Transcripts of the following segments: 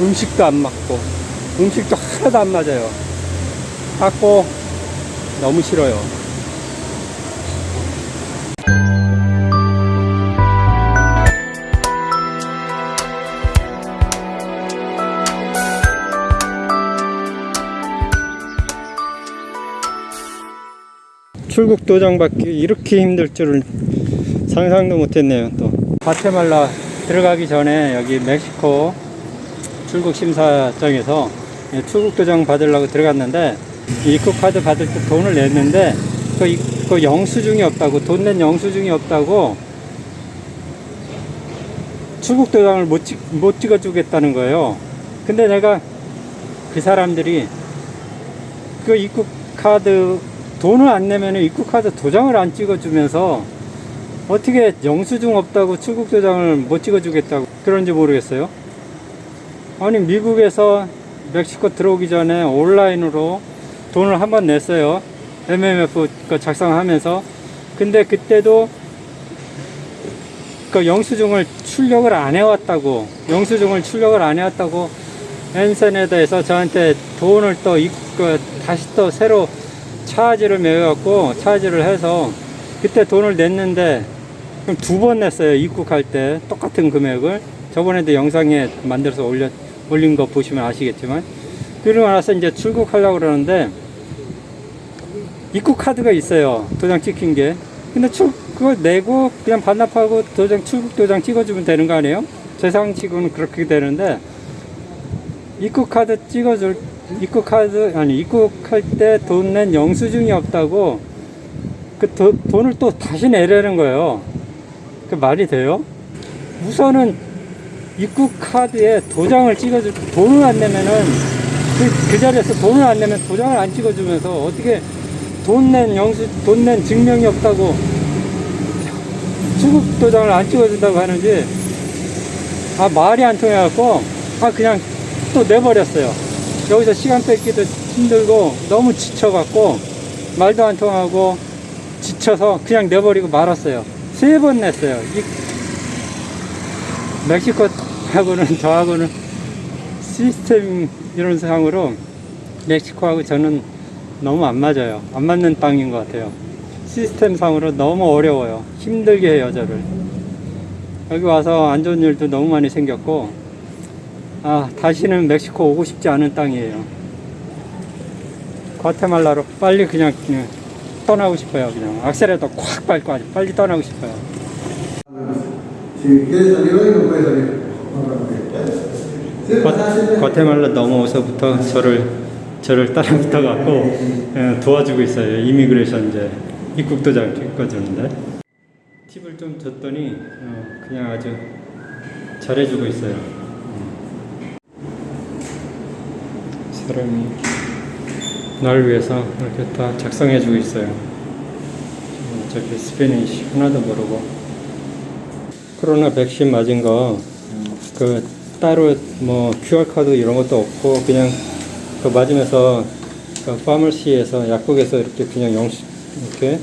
음식도 안 맞고 음식도 하나도 안 맞아요. 갖고 너무 싫어요. 출국 도장 받기 이렇게 힘들 줄은 상상도 못했네요. 또 과테말라 들어가기 전에 여기 멕시코 출국 심사장에서 출국 도장 받으려고 들어갔는데 입국 카드 받을 때 돈을 냈는데 그, 이- 그 영수증이 없다고 돈 낸 영수증이 없다고 출국 도장을 못, 찍, 못 찍어주겠다는 거예요. 근데 내가 그 사람들이 그 입국 카드 돈을 안 내면 입국 카드 도장을 안 찍어주면서 어떻게 영수증 없다고 출국 도장을 못 찍어주겠다고 그런지 모르겠어요. 아니 미국에서 멕시코 들어오기 전에 온라인으로 돈을 한 번 냈어요. MMF 거 작성하면서. 근데 그때도 그 영수증을 출력을 안 해왔다고 영수증을 출력을 안 해왔다고 엔센에다에서 저한테 돈을 또 입- 그 다시 또 새로 차지를 매갖고 차지를 해서 그때 돈을 냈는데 그럼 두 번 냈어요 입국할 때. 똑같은 금액을 저번에도 영상에 만들어서 올려 올린 거 보시면 아시겠지만 그러고 나서 이제 출국하려고 그러는데 입국 카드가 있어요 도장 찍힌 게 근데 출 그거 내고 그냥 반납하고 도장 출국 도장 찍어주면 되는 거 아니에요? 세상치고는 그렇게 되는데 입국 카드 찍어줄 입국 카드 아니 입국할 때 돈 낸 영수증이 없다고 그 도- 돈을 또 다시 내라는 거예요. 그 말이 돼요? 우선은 입국 카드에 도장을 찍어줄 돈을 안 내면은 그, 그 자리에서 돈을 안 내면 도장을 안 찍어주면서 어떻게 돈 낸 영수 돈 낸 증명이 없다고 출국 도장을 안 찍어준다고 하는지 아 말이 안 통해갖고 아 그냥 또 내버렸어요. 여기서 시간 뺏기도 힘들고 너무 지쳐갖고 말도 안 통하고 지쳐서 그냥 내버리고 말았어요. 세 번 냈어요. 이 멕시코 하고는 저하고는 시스템 이런 상으로 멕시코하고 저는 너무 안 맞아요. 안 맞는 땅인 것 같아요. 시스템 상으로 너무 어려워요. 힘들게 해요, 저를. 여기 와서 안 좋은 일도 너무 많이 생겼고, 아, 다시는 멕시코 오고 싶지 않은 땅이에요. 과테말라로 빨리 그냥, 그냥 떠나고 싶어요. 그냥 악셀에도 콱 밟고 아주 빨리 떠나고 싶어요. 과- 과테말라 넘어오서부터 저를 저를 따라 붙어갖고 예, 도와주고 있어요. 이미그레이션 이제 입국 도장 찍어주는데 팁을 좀 줬더니 어, 그냥 아주 잘해주고 있어요. 음. 사람이 날 위해서 이렇게 다 작성해주고 있어요. 어, 저기 Spanish 하나도 모르고 코로나 백신 맞은 거 그 따로 뭐 QR 코드 이런 것도 없고 그냥 그 맞으면서 그 파머시에서 약국에서 이렇게 그냥 영수 이렇게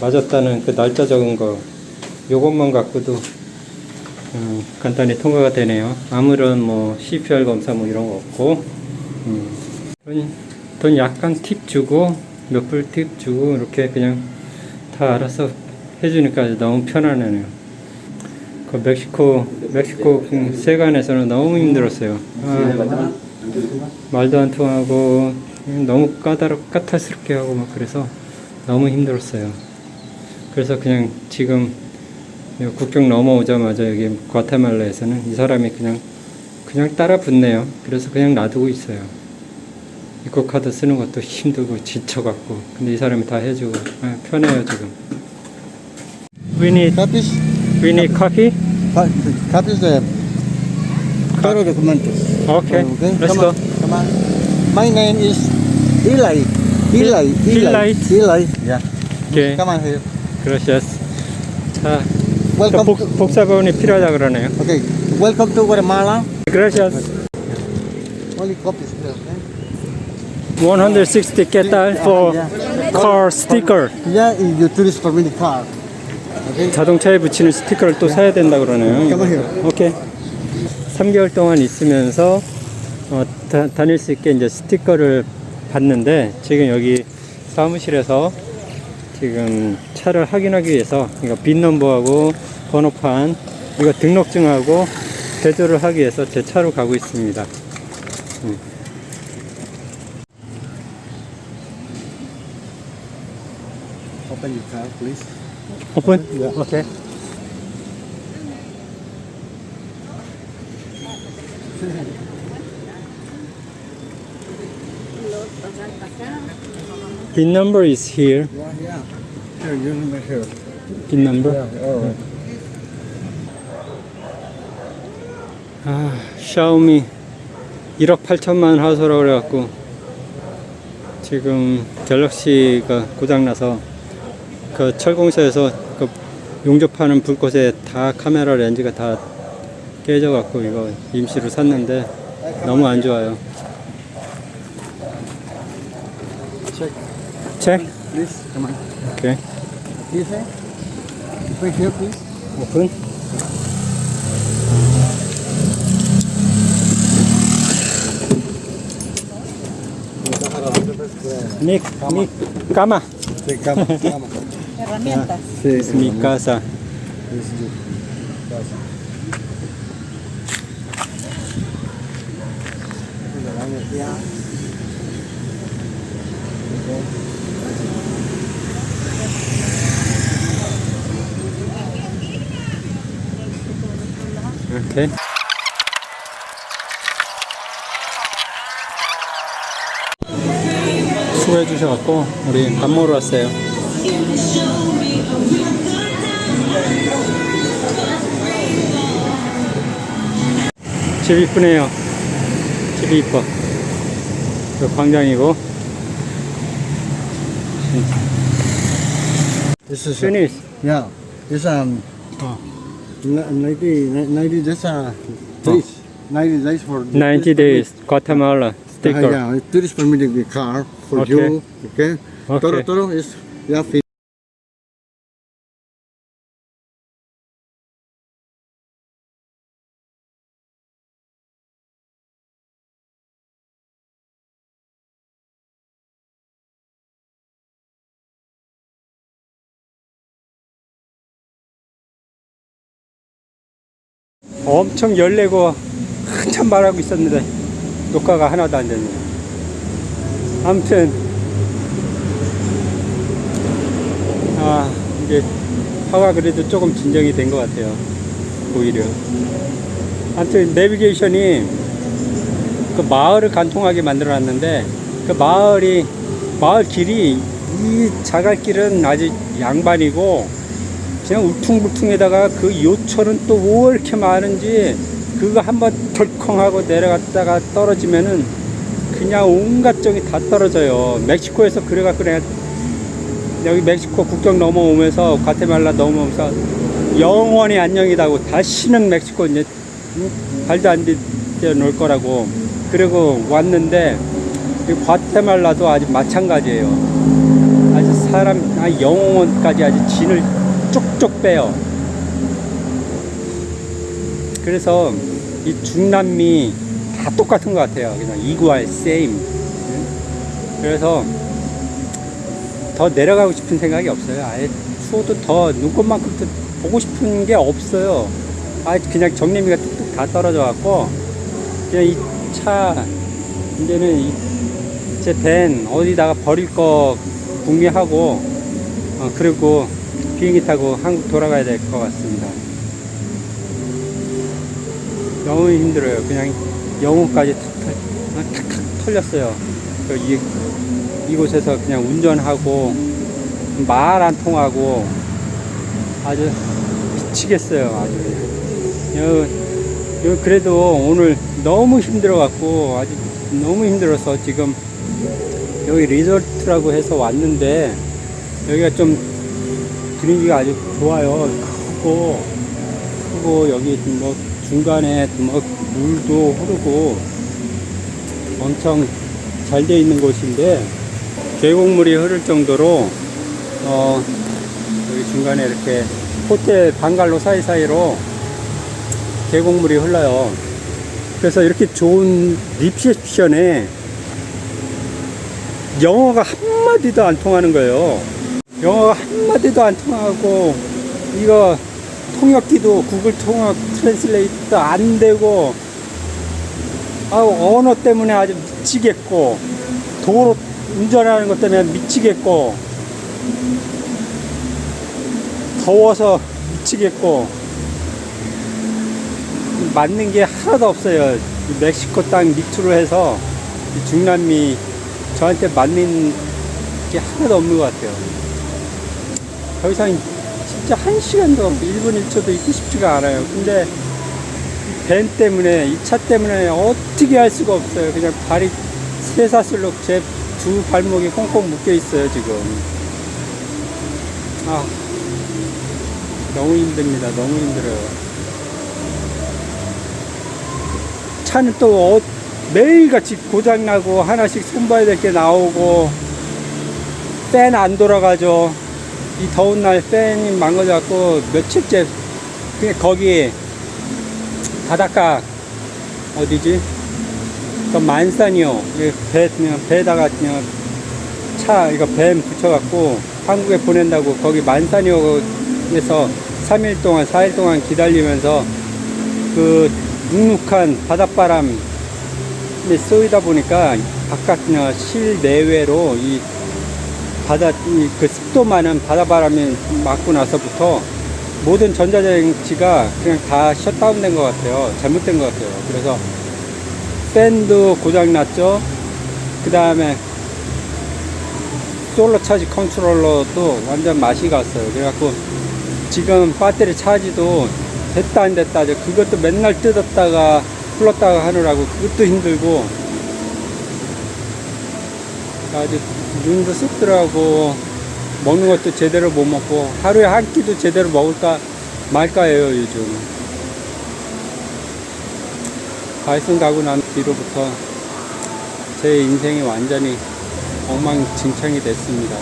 맞았다는 그 날짜 적은 거 요것만 갖고도 음, 간단히 통과가 되네요. 아무런 뭐 CPR 검사 뭐 이런 거 없고 음, 돈, 돈 약간 팁 주고 몇 불 팁 주고 이렇게 그냥 다 알아서 해주니까 너무 편안하네요. 그 멕시코 멕시코 그 세관에서는 너무 힘들었어요. 아, 말도 안 통하고 너무 까다롭 까탈스럽게 하고 막 그래서 너무 힘들었어요. 그래서 그냥 지금 요 국경 넘어오자마자 여기 과테말라에서는 이 사람이 그냥 그냥 따라 붙네요. 그래서 그냥 놔두고 있어요. 입국 카드 쓰는 것도 힘들고 지쳐갖고 근데 이 사람이 다 해주고 아, 편해요 지금. We need we need coffee. fa- copies de todos los documentos. Okay, let's come go. on, come on. My name is Eli. Eli. Eli. Eli. Yeah. 오케이. Come on here. 그라시아스. 자, 또 Welcome. 복, to, 복사본이 필요하다 그러네요. okay. Welcome to Guatemala. 그라시아스. Only copies. Okay. 160 깨달 for car sticker. Yeah, your tourist permit card. Okay. 자동차에 붙이는 스티커를 또 사야 된다 그러네요. 오케이. 3개월 동안 있으면서 어, 다, 다닐 수 있게 이제 스티커를 받는데 지금 여기 사무실에서 지금 차를 확인하기 위해서 이거 빈 넘버하고 번호판 이거 등록증하고 제조를 하기 위해서 제 차로 가고 있습니다. 음. Open your car, please. 오픈? 네. 오케이. 빈 number is here. Yeah, yeah. Here, you remember here. 빈 number. Yeah, all right. 아, 샤오미 1억 8천만 하소라고 그래갖고 지금 갤럭시가 고장나서 그 철공사에서 그 용접하는 불꽃에 다 카메라 렌즈가 다 깨져갖고 이거 임시로 샀는데 너무 안 좋아요. Check, 책? please. Come on. 오케이. This way. Wait here, please. 오픈. 미, 미, 까마. Sí, Herramientas. Sí, Es mi casa. 오케이. 수고해 주셔갖고 우리 밥 먹으러 왔어요. 집 이쁘네요. 집이 이뻐. 그 광장이고. This is Finish. yeah. This um 어. n- 90 90 days uh days. 90 days for 90 days Guatemala Uh, sticker. yeah, tourist permitting the car for Okay. you. Okay. Okay. Toro Toro is yeah. 엄청 열내고 한참 말하고 있었는데 녹화가 하나도 안 됐네요. 아무튼 아 이제 화가 그래도 조금 진정이 된 것 같아요. 오히려. 아무튼 내비게이션이 그 마을을 관통하게 만들어 놨는데 그 마을이 마을 길이 이 자갈길은 아주 양반이고 그냥 울퉁불퉁에다가 그 요철은 또 왜 이렇게 많은지 그거 한번 덜컹하고 내려갔다가 떨어지면은 그냥 온갖 정이 다 떨어져요. 멕시코에서 그래갖고 내가 여기 멕시코 국경 넘어오면서 과테말라 넘어오면서 영원히 안녕이다고 다시는 멕시코 이제 응? 발도 안 디뎌 놓을 거라고 그리고 왔는데 이 과테말라도 아주 마찬가지예요. 아주 사람 아, 영혼까지 아주 진을 쪽쪽 빼요. 그래서 이 중남미 다 똑같은 것 같아요. 그냥 이구알 세임. 그래서 더 내려가고 싶은 생각이 없어요. 아예 추워도 더 눈꽃만큼 도 보고 싶은 게 없어요. 아 그냥 정리미가 뚝뚝 다 떨어져 갖고 그냥 이 차 이제는 제 밴 어디다가 버릴 거 궁리하고 어, 그리고 비행기 타고 한국 돌아가야 될 것 같습니다. 너무 힘들어요. 그냥 영혼까지 탁탁, 털렸어요. 그 이, 이곳에서 그냥 운전하고 말 안 통하고 아주 미치겠어요. 아주. 여, 여, 그래도 오늘 너무 힘들어갖고 아주 너무 힘들어서 지금 여기 리조트라고 해서 왔는데 여기가 좀 분위기가 아주 좋아요. 크고, 크고, 여기 뭐 중간에 뭐 물도 흐르고 엄청 잘 돼 있는 곳인데 계곡물이 흐를 정도로 어, 여기 중간에 이렇게 호텔 방갈로 사이사이로 계곡물이 흘러요. 그래서 이렇게 좋은 리셉션에 영어가 한마디도 안 통하는 거예요. 영어가 한마디도 안 통하고, 이거 통역기도 구글 통역 translate도 안 되고, 아, 언어 때문에 아주 미치겠고, 도로 운전하는 것 때문에 미치겠고, 더워서 미치겠고, 맞는 게 하나도 없어요. 이 멕시코 땅 밑으로 해서 이 중남미 저한테 맞는 게 하나도 없는 것 같아요. 더 이상 진짜 한 시간도 1분 1초도 있고 싶지가 않아요. 근데 이밴 때문에 이 차 때문에 어떻게 할 수가 없어요. 그냥 발이 쇠사슬로 제 두 발목이 꽁꽁 묶여 있어요 지금. 아 너무 힘듭니다. 너무 힘들어요. 차는 또 어- 매일같이 고장나고 하나씩 손봐야 될 게 나오고 팬안 돌아가죠 이 더운 날 팬이 망가져갖고 며칠째 그냥 거기 바닷가 어디지? 그 만산이요. 이배 그냥 배에다가 그냥 차 이거 뱀 붙여갖고 한국에 보낸다고 거기 만산이호에서 3일 동안 4일 동안 기다리면서 그 눅눅한 바닷바람에 쏘이다 보니까 바깥 실내외로 이 바다 이그 습도 많은 바다바람이 맞고 나서부터 모든 전자장치가 그냥 다 셧다운된 것 같아요. 잘못된 것 같아요. 그래서 팬도 고장 났죠. 그 다음에 솔로 차지 컨트롤러도 완전 맛이 갔어요. 그래갖고 지금 배터리 차지도 됐다 안 됐다 그것도 맨날 뜯었다가 풀었다가 하느라고 그것도 힘들고 아주 눈도 쑥 들어가고 먹는 것도 제대로 못 먹고 하루에 한 끼도 제대로 먹을까 말까예요 요즘. 가이슨 가고 난 뒤로부터 제 인생이 완전히 엉망진창이 됐습니다